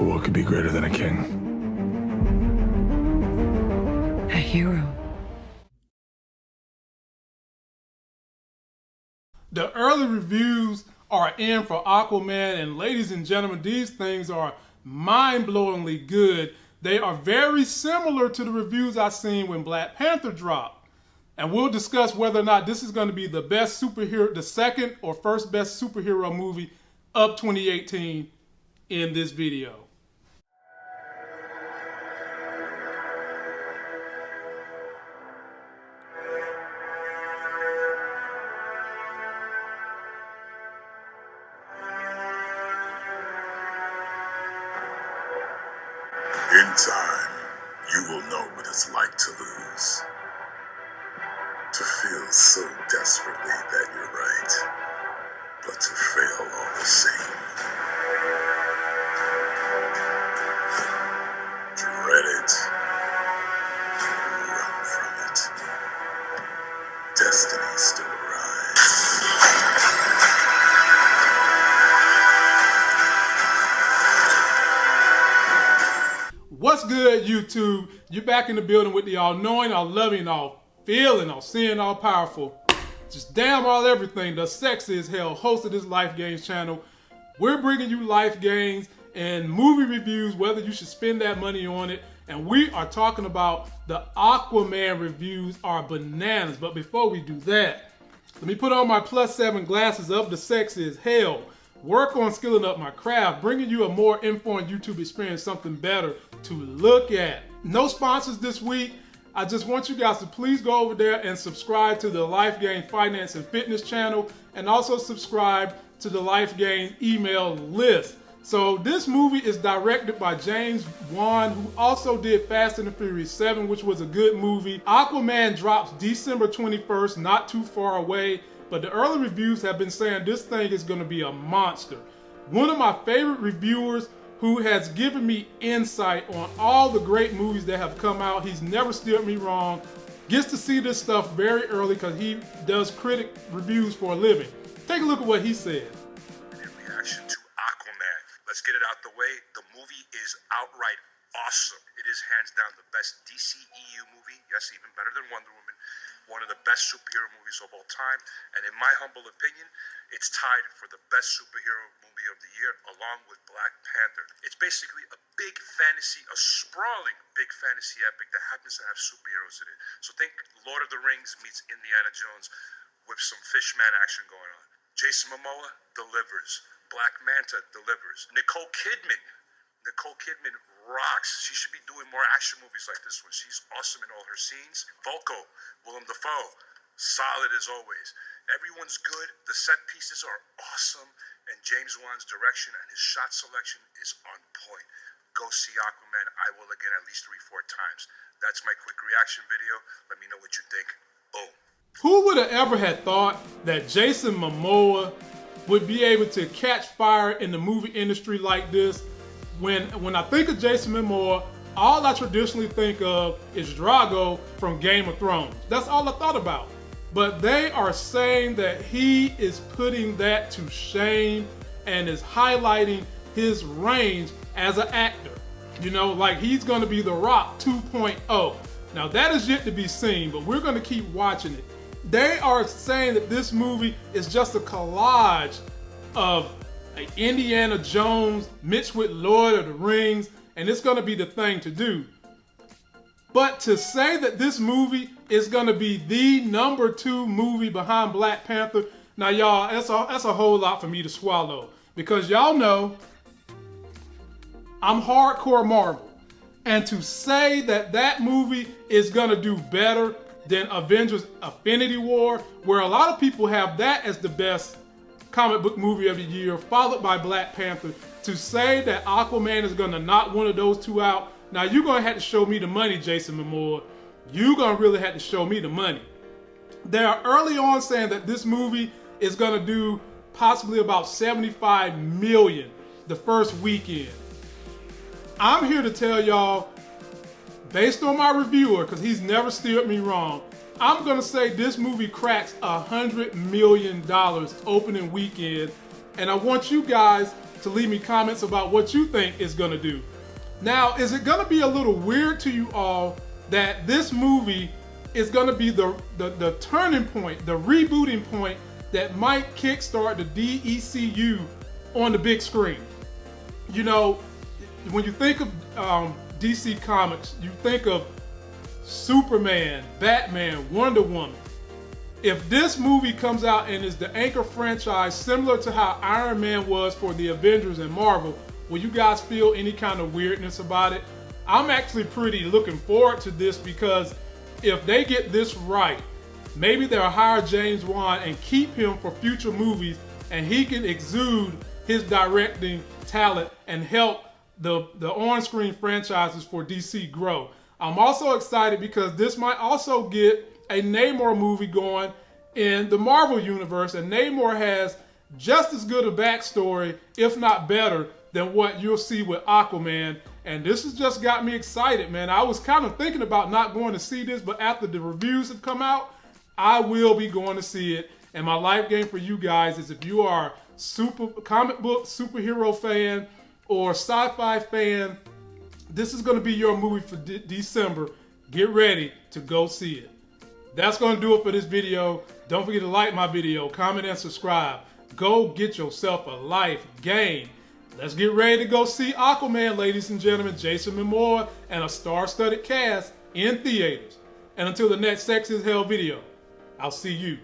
But what could be greater than a king? A hero. The early reviews are in for Aquaman, and ladies and gentlemen, these things are mind-blowingly good. They are very similar to the reviews I seen when Black Panther dropped. And we'll discuss whether or not this is going to be the best superhero, the second or first best superhero movie of 2018 in this video. In time, you will know what it's like to lose. To feel so desperately What's good, YouTube? You're back in the building with the all-knowing, all-loving, all-feeling, all-seeing, all-powerful, just damn all everything, the sexy as hell host of this Life Games channel. We're bringing you life games and movie reviews, whether you should spend that money on it. And we are talking about the Aquaman reviews are bananas. But before we do that, let me put on my plus seven glasses of the sexy as hell. Work on skilling up my craft, bringing you a more informed YouTube experience, something better to look at. No sponsors this week. I just want you guys to please go over there and subscribe to the Life Gain Finance and Fitness channel and also subscribe to the Life Gain email list. So this movie is directed by James Wan, who also did Fast and the Furious 7, which was a good movie. Aquaman drops December 21st, not too far away, but the early reviews have been saying this thing is gonna be a monster. One of my favorite reviewers who has given me insight on all the great movies that have come out. He's never steered me wrong. Gets to see this stuff very early because he does critic reviews for a living. Take a look at what he said. in reaction to Aquaman. Let's get it out the way. The movie is outright awesome. It is hands down the best DCEU movie. Yes, even better than Wonder Woman. One of the best superhero movies of all time. And in my humble opinion, it's tied for the best superhero movie of the year along with Black Panther. It's basically a big fantasy, a sprawling big fantasy epic that happens to have superheroes in it. So think Lord of the Rings meets Indiana Jones with some fishman action going on. Jason Momoa delivers. Black Manta delivers. Nicole Kidman. Nicole Kidman rocks. She should be doing more action movies like this one. She's awesome in all her scenes. Vulko, Willem Dafoe, solid as always. Everyone's good. The set pieces are awesome. And James Wan's direction and his shot selection is on point. Go see Aquaman. I will again at least three, four times. That's my quick reaction video. Let me know what you think. Boom. Who would have ever had thought that Jason Momoa would be able to catch fire in the movie industry like this? When when I think of Jason Momoa, all I traditionally think of is Drogo from Game of Thrones. That's all I thought about. But they are saying that he is putting that to shame and is highlighting his range as an actor. You know, like he's going to be The Rock 2.0. Now that is yet to be seen, but we're going to keep watching it. They are saying that this movie is just a collage of Indiana Jones mixed with Lord of the Rings, and it's going to be the thing to do. But to say that this movie is going to be the number two movie behind Black Panther, now y'all, that's a, that's a whole lot for me to swallow. Because y'all know I'm hardcore Marvel. And to say that that movie is going to do better than Avengers Infinity War, where a lot of people have that as the best comic book movie of the year, followed by Black Panther, to say that Aquaman is going to knock one of those two out, now you're going to have to show me the money, Jason Momoa. You're going to really have to show me the money. They are early on saying that this movie is going to do possibly about 75 million the first weekend. I'm here to tell y'all, based on my reviewer, because he's never steered me wrong, I'm gonna say this movie cracks a hundred million dollars opening weekend, and I want you guys to leave me comments about what you think it's gonna do. Now, is it gonna be a little weird to you all that this movie is gonna be the, the, the turning point, the rebooting point that might kickstart the DECU on the big screen? You know, when you think of um, DC Comics, you think of Superman, Batman, Wonder Woman. If this movie comes out and is the anchor franchise similar to how Iron Man was for the Avengers and Marvel, will you guys feel any kind of weirdness about it? I'm actually pretty looking forward to this because if they get this right, maybe they'll hire James Wan and keep him for future movies and he can exude his directing talent and help the, the on-screen franchises for DC grow. I'm also excited because this might also get a Namor movie going in the Marvel Universe, and Namor has just as good a backstory, if not better, than what you'll see with Aquaman. And this has just got me excited, man. I was kind of thinking about not going to see this, but after the reviews have come out, I will be going to see it. And my life game for you guys is if you are super comic book superhero fan or sci-fi fan, this is going to be your movie for de December. Get ready to go see it. That's going to do it for this video. Don't forget to like my video, comment, and subscribe. Go get yourself a life game. Let's get ready to go see Aquaman, ladies and gentlemen. Jason Momoa and a star-studded cast in theaters. And until the next Sex is Hell video, I'll see you